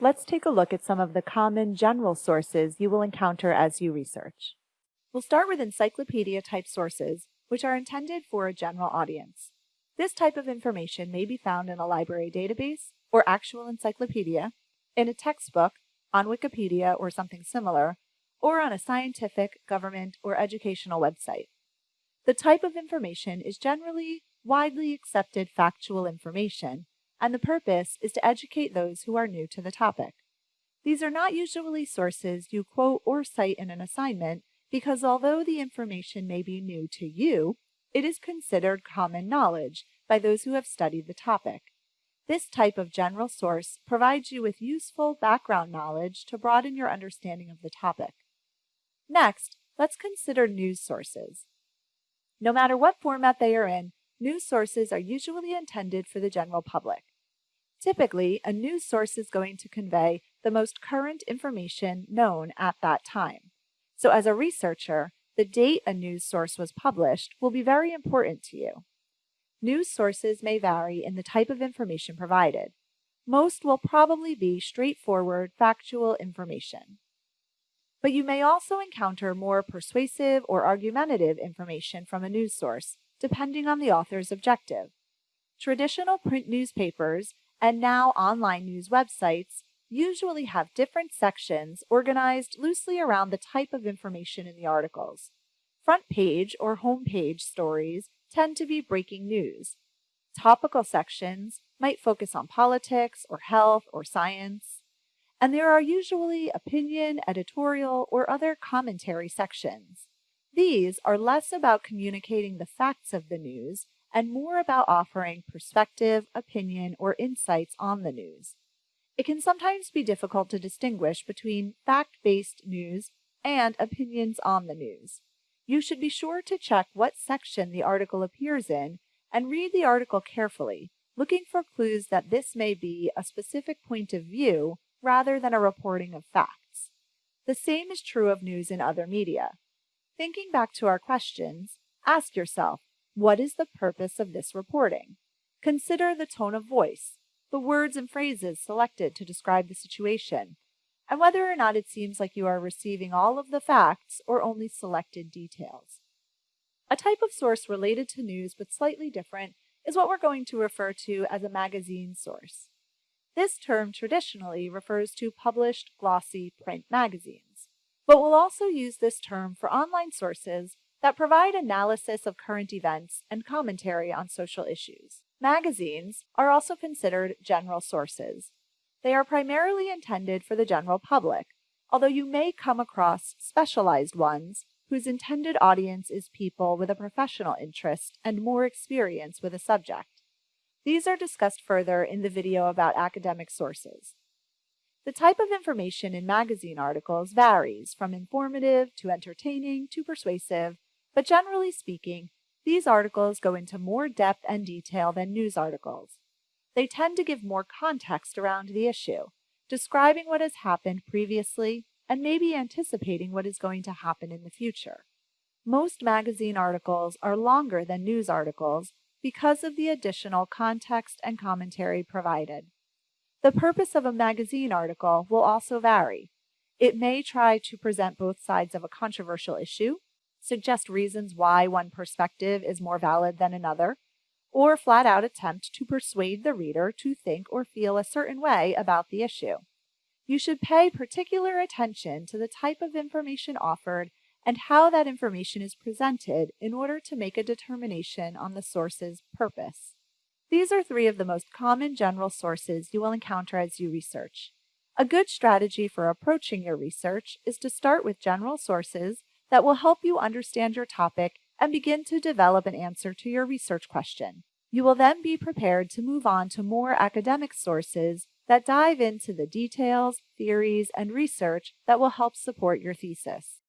Let's take a look at some of the common general sources you will encounter as you research. We'll start with encyclopedia type sources, which are intended for a general audience. This type of information may be found in a library database or actual encyclopedia, in a textbook, on Wikipedia or something similar, or on a scientific, government, or educational website. The type of information is generally widely accepted factual information and the purpose is to educate those who are new to the topic. These are not usually sources you quote or cite in an assignment because although the information may be new to you, it is considered common knowledge by those who have studied the topic. This type of general source provides you with useful background knowledge to broaden your understanding of the topic. Next, let's consider news sources. No matter what format they are in, news sources are usually intended for the general public. Typically, a news source is going to convey the most current information known at that time. So as a researcher, the date a news source was published will be very important to you. News sources may vary in the type of information provided. Most will probably be straightforward, factual information. But you may also encounter more persuasive or argumentative information from a news source, depending on the author's objective. Traditional print newspapers and now online news websites usually have different sections organized loosely around the type of information in the articles. Front page or home page stories tend to be breaking news. Topical sections might focus on politics or health or science. And there are usually opinion, editorial, or other commentary sections. These are less about communicating the facts of the news and more about offering perspective, opinion, or insights on the news. It can sometimes be difficult to distinguish between fact-based news and opinions on the news. You should be sure to check what section the article appears in and read the article carefully, looking for clues that this may be a specific point of view rather than a reporting of facts. The same is true of news in other media. Thinking back to our questions, ask yourself, what is the purpose of this reporting? Consider the tone of voice, the words and phrases selected to describe the situation, and whether or not it seems like you are receiving all of the facts or only selected details. A type of source related to news but slightly different is what we're going to refer to as a magazine source. This term traditionally refers to published glossy print magazines, but we'll also use this term for online sources that provide analysis of current events and commentary on social issues. Magazines are also considered general sources. They are primarily intended for the general public, although you may come across specialized ones whose intended audience is people with a professional interest and more experience with a subject. These are discussed further in the video about academic sources. The type of information in magazine articles varies from informative to entertaining to persuasive, but generally speaking, these articles go into more depth and detail than news articles. They tend to give more context around the issue, describing what has happened previously and maybe anticipating what is going to happen in the future. Most magazine articles are longer than news articles because of the additional context and commentary provided. The purpose of a magazine article will also vary. It may try to present both sides of a controversial issue, suggest reasons why one perspective is more valid than another, or flat out attempt to persuade the reader to think or feel a certain way about the issue. You should pay particular attention to the type of information offered and how that information is presented in order to make a determination on the source's purpose. These are three of the most common general sources you will encounter as you research. A good strategy for approaching your research is to start with general sources that will help you understand your topic and begin to develop an answer to your research question. You will then be prepared to move on to more academic sources that dive into the details, theories, and research that will help support your thesis.